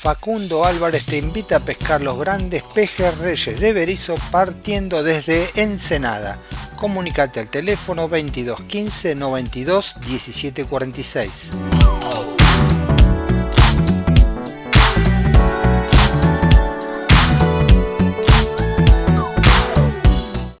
Facundo Álvarez te invita a pescar los grandes pejes reyes de Berizo partiendo desde Ensenada. Comunicate al teléfono 2215 92 17 46.